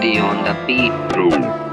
Daddy on the beat.